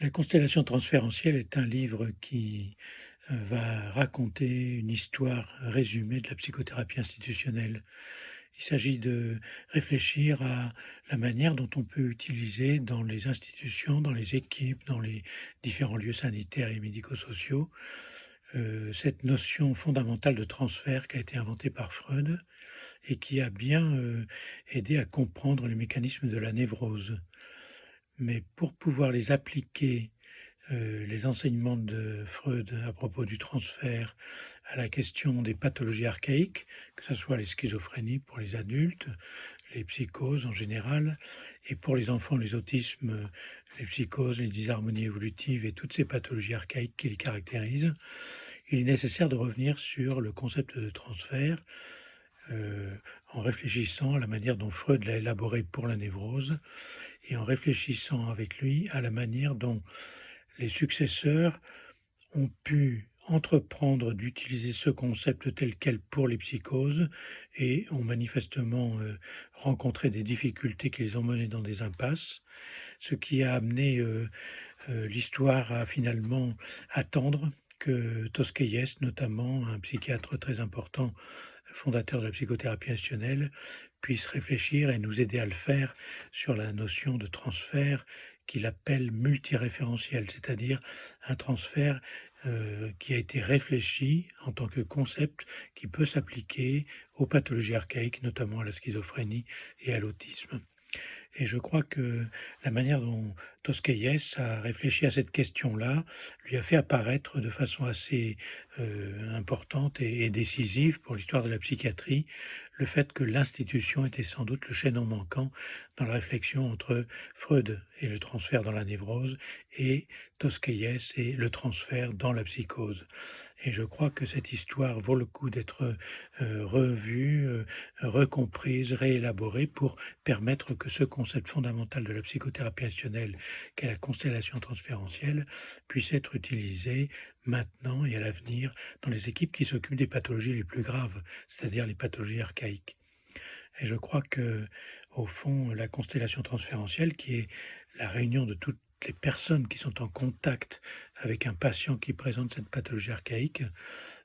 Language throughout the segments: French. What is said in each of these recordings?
La constellation transférentielle est un livre qui euh, va raconter une histoire résumée de la psychothérapie institutionnelle. Il s'agit de réfléchir à la manière dont on peut utiliser dans les institutions, dans les équipes, dans les différents lieux sanitaires et médico-sociaux, euh, cette notion fondamentale de transfert qui a été inventée par Freud et qui a bien euh, aidé à comprendre les mécanismes de la névrose. Mais pour pouvoir les appliquer, euh, les enseignements de Freud à propos du transfert à la question des pathologies archaïques, que ce soit les schizophrénies pour les adultes, les psychoses en général, et pour les enfants, les autismes, les psychoses, les disharmonies évolutives et toutes ces pathologies archaïques qui les caractérisent, il est nécessaire de revenir sur le concept de transfert euh, en réfléchissant à la manière dont Freud l'a élaboré pour la névrose et en réfléchissant avec lui à la manière dont les successeurs ont pu entreprendre d'utiliser ce concept tel quel pour les psychoses et ont manifestement euh, rencontré des difficultés qui les ont menés dans des impasses, ce qui a amené euh, euh, l'histoire à finalement attendre que Tosquelles, notamment un psychiatre très important, fondateur de la psychothérapie institutionnelle, puisse réfléchir et nous aider à le faire sur la notion de transfert qu'il appelle multiréférentiel, c'est-à-dire un transfert euh, qui a été réfléchi en tant que concept qui peut s'appliquer aux pathologies archaïques, notamment à la schizophrénie et à l'autisme. Et je crois que la manière dont Tosquelles a réfléchi à cette question-là lui a fait apparaître de façon assez euh, importante et, décisive pour l'histoire de la psychiatrie le fait que l'institution était sans doute le chaînon manquant dans la réflexion entre Freud et le transfert dans la névrose et Tosquelles et le transfert dans la psychose. Et je crois que cette histoire vaut le coup d'être euh, revue, euh, recomprise, réélaborée pour permettre que ce concept fondamental de la psychothérapie institutionnelle, qu'est la constellation transférentielle, puisse être utilisé maintenant et à l'avenir dans les équipes qui s'occupent des pathologies les plus graves, c'est-à-dire les pathologies archaïques. Et je crois que, au fond, la constellation transférentielle, qui est la réunion de toutes les personnes qui sont en contact avec un patient qui présente cette pathologie archaïque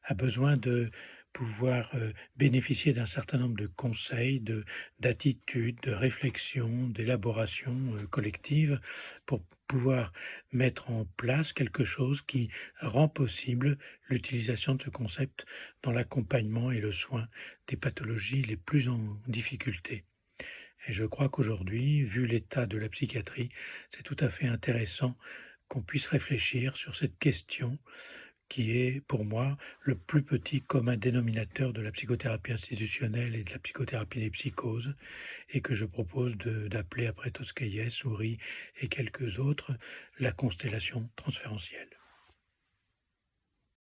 a besoin de pouvoir euh, bénéficier d'un certain nombre de conseils, de d'attitudes, de réflexions, d'élaborations euh, collectives pour pouvoir mettre en place quelque chose qui rend possible l'utilisation de ce concept dans l'accompagnement et le soin des pathologies les plus en difficulté. Et je crois qu'aujourd'hui, vu l'état de la psychiatrie, c'est tout à fait intéressant qu'on puisse réfléchir sur cette question qui est pour moi le plus petit commun dénominateur de la psychothérapie institutionnelle et de la psychothérapie des psychoses, et que je propose d'appeler après Tosquelles, Souris et quelques autres la constellation transférentielle.